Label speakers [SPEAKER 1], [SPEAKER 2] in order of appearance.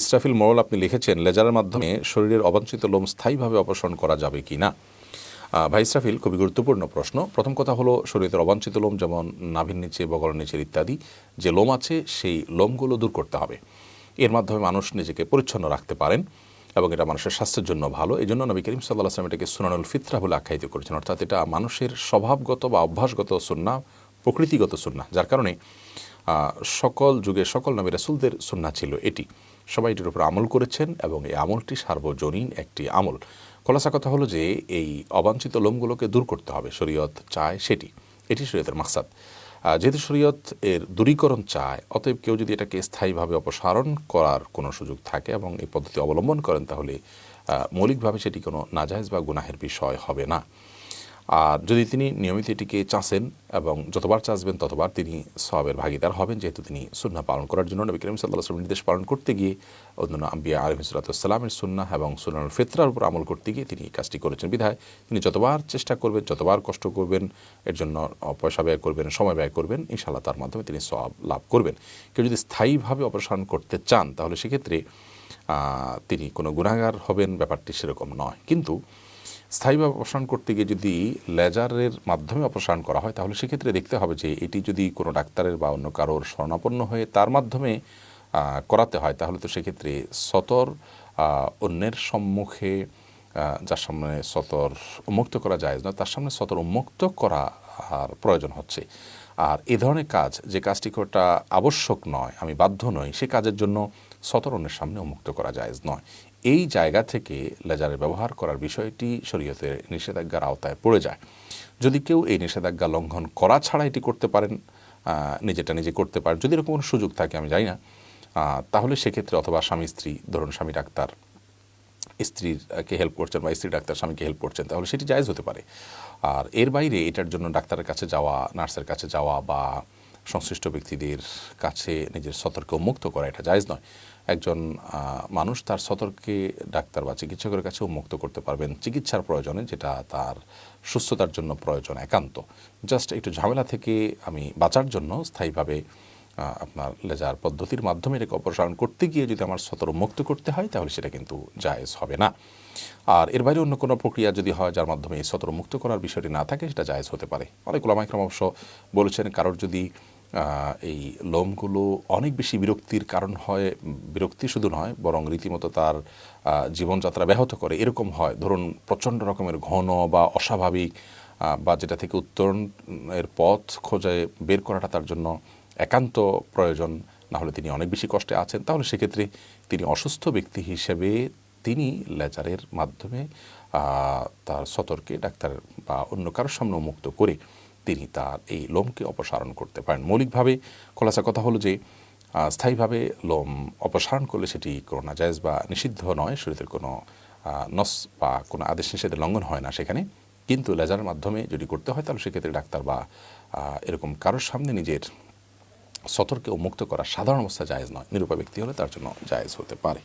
[SPEAKER 1] ইসরাফিল মোরল আপনি লিখেছেন, লেজারের মাধ্যমে শরীরের অবাঞ্ছিত লোম স্থায়ীভাবে অপসারণ করা যাবে কি না? ভাই ইসরাফিল, খুবই গুরুত্বপূর্ণ প্রশ্ন। প্রথম কথা হলো, শরীরের অবাঞ্ছিত লোম যেমন নাভির নিচে, বগলের নিচের ইত্যাদি, যে লোম আছে, সেই লোমগুলো দূর করতে হবে। এর মাধ্যমে মানুষ নিজেকে পরিচ্ছন্ন রাখতে পারেন এবং এটা মানুষের স্বাস্থ্যের জন্য ভালো। এই জন্য নবী করিম সাল্লাহ আসলাম এটাকে সুনানুল ফিতরা বলে আখ্যায়িত করেছেন। অর্থাৎ এটা মানুষের স্বভাবগত বা অভ্যাসগত সুন্না, প্রকৃতিগত সুন্না, যার কারণে সকল যুগে সকল নবী রাসুলদের সুন্না ছিল এটি। সবাই এটির উপর আমল করেছেন এবং এই আমলটি সার্বজনীন একটি আমল। খোলাসা কথা হলো যে, এই অবাঞ্ছিত লোমগুলোকে দূর করতে হবে। শরীয়ত চায় সেটি। এটি শরীয়তের মাকসাদ। যেহেতু শরীয়ত এর দূরীকরণ চায়, অতএব কেউ যদি এটাকে স্থায়ীভাবে অপসারণ করার কোনো সুযোগ থাকে এবং এই পদ্ধতি অবলম্বন করেন, তাহলে মৌলিকভাবে সেটি কোনো নাজায়জ বা গুনাহের বিষয় হবে না। আর যদি তিনি নিয়মিত এটিকে চাষেন এবং যতবার চাষবেন ততবার তিনি সবের ভাগিদার হবেন, যেহেতু তিনি সুন্না পালন করার জন্য নবী করিম সাল্লাহ নির্দেশ পালন করতে গিয়ে অন্যান্য আম্বিয়া আলম সালাতামের সুন্না এবং সুনানুল ফেতরার উপর আমল করতে গিয়ে তিনি কাজটি করেছেন। বিধায় তিনি যতবার চেষ্টা করবেন, যতবার কষ্ট করবেন, এর জন্য পয়সা ব্যয় করবেন, সময় ব্যয় করবেন ইনশাল্লাহ তার মাধ্যমে তিনি সব লাভ করবেন। কেউ যদি স্থায়ীভাবে অপসারণ করতে চান, তাহলে সেক্ষেত্রে তিনি কোনো গুণাগার হবেন, ব্যাপারটি সেরকম নয়। কিন্তু স্থায়ীভাবে অপসারণ করতে গিয়ে যদি লেজারের মাধ্যমে অপসারণ করা হয়, তাহলে সেক্ষেত্রে দেখতে হবে যে এটি যদি কোনো ডাক্তারের বা অন্য কারোর শরণাপন্ন হয়ে তার মাধ্যমে করাতে হয়, তাহলে তো সেক্ষেত্রে সতর অন্যের সম্মুখে যার সামনে সতর উন্মুক্ত করা যায় না তার সামনে সতর উন্মুক্ত করা আর প্রয়োজন হচ্ছে। আর এ ধরনের কাজ যে কাজটি করাটা আবশ্যক নয়, আমি বাধ্য নই, সে কাজের জন্য সতর অন্যের সামনে উন্মুক্ত করা জায়েজ নয়। এই জায়গা থেকে লেজারের ব্যবহার করার বিষয়টি শরীয়তের নিষেধাজ্ঞার আওতায় পড়ে যায়। যদি কেউ এই নিষেধাজ্ঞা লঙ্ঘন করা ছাড়া এটি করতে পারেন নিজেটা নিজে করতে পারেন, যদি এরকম কোনো সুযোগ থাকে, আমি জানি না তাহলে সেক্ষেত্রে অথবা স্বামী স্ত্রী, ধরুন স্বামী ডাক্তার স্ত্রীরকে হেল্প করছেন বা স্ত্রী ডাক্তার স্বামীকে হেল্প করছেন, তাহলে সেটি জায়েজ হতে পারে। আর এর বাইরে এটার জন্য ডাক্তারের কাছে যাওয়া, নার্সের কাছে যাওয়া বা সংশ্লিষ্ট ব্যক্তিদের কাছে নিজের সতর্ক মুক্ত করা এটা জায়েজ নয়। একজন মানুষ তার সতর্কে ডাক্তার বা চিকিৎসকের কাছে উন্মুক্ত করতে পারবেন চিকিৎসার প্রয়োজনে, যেটা তার সুস্থতার জন্য প্রয়োজন একান্ত। জাস্ট একটু ঝামেলা থেকে আমি বাঁচার জন্য স্থায়ীভাবে আপনার লেজার পদ্ধতির মাধ্যমে এটাকে অপসারণ করতে গিয়ে যদি আমার সতর মুক্ত করতে হয়, তাহলে সেটা কিন্তু জায়েজ হবে না। আর এর বাইরে অন্য কোনো প্রক্রিয়া যদি হয় যার মাধ্যমে এই সতর মুক্ত করার বিষয়টি না থাকে, সেটা জায়েজ হতে পারে। অনেক ওলামাইকরাম অবশ্য বলেছেন, কারোর যদি এই লোমগুলো অনেক বেশি বিরক্তির কারণ হয়, বিরক্তি শুধু নয়, বরং রীতিমতো তার জীবনযাত্রা ব্যাহত করে। এরকম হয়। ধরুন, প্রচণ্ড রকমের ঘন বা অস্বাভাবিক বা যেটা থেকে উত্তরণের পথ খোঁজে বের করাটা তার জন্য একান্ত প্রয়োজন। না হলে তিনি অনেক বেশি কষ্টে আছেন। তাহলে সেক্ষেত্রে তিনি অসুস্থ ব্যক্তি হিসেবে তিনি লেজারের মাধ্যমে তার সতর্কে ডাক্তার বা অন্য কারোর সামনে মুক্ত করে তিনি তার এই লোমকে অপসারণ করতে পারেন। মৌলিকভাবে খোলাসা কথা হলো যে স্থায়ীভাবে লোম অপসারণ করলে সেটি কোনো নাজায়জ বা নিষিদ্ধ নয়, শরীরের কোনো নস বা কোনো আদেশ নিষেধের লঙ্ঘন হয় না সেখানে। কিন্তু লেজারের মাধ্যমে যদি করতে হয়, তাহলে সেক্ষেত্রে ডাক্তার বা এরকম কারোর সামনে নিজের সতর্কে মুক্ত করা সাধারণ অবস্থা জায়েজ নয়। নিরূপা ব্যক্তি হলে তার জন্য জায়েজ হতে পারে।